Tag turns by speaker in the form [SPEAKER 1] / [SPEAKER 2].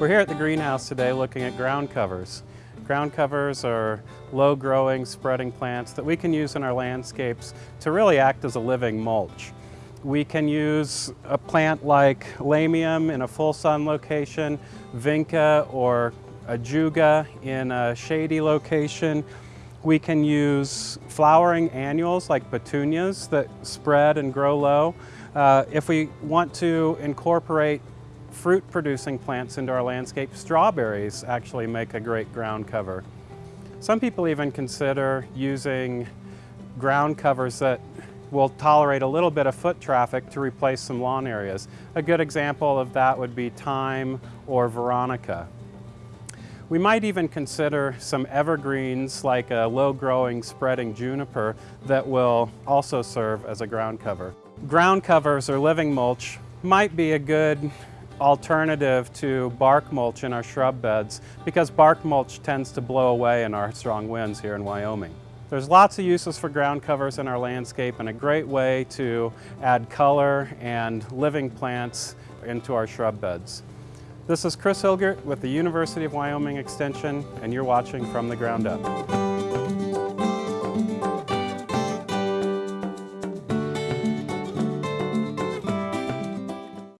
[SPEAKER 1] We're here at the greenhouse today looking at ground covers. Ground covers are low-growing, spreading plants that we can use in our landscapes to really act as a living mulch. We can use a plant like lamium in a full sun location, vinca or ajuga in a shady location. We can use flowering annuals like petunias that spread and grow low. Uh, if we want to incorporate fruit producing plants into our landscape, strawberries actually make a great ground cover. Some people even consider using ground covers that will tolerate a little bit of foot traffic to replace some lawn areas. A good example of that would be thyme or veronica. We might even consider some evergreens like a low-growing spreading juniper that will also serve as a ground cover. Ground covers or living mulch might be a good alternative to bark mulch in our shrub beds because bark mulch tends to blow away in our strong winds here in Wyoming. There's lots of uses for ground covers in our landscape and a great way to add color and living plants into our shrub beds. This is Chris Hilgert with the University of Wyoming Extension and you're watching From the Ground Up.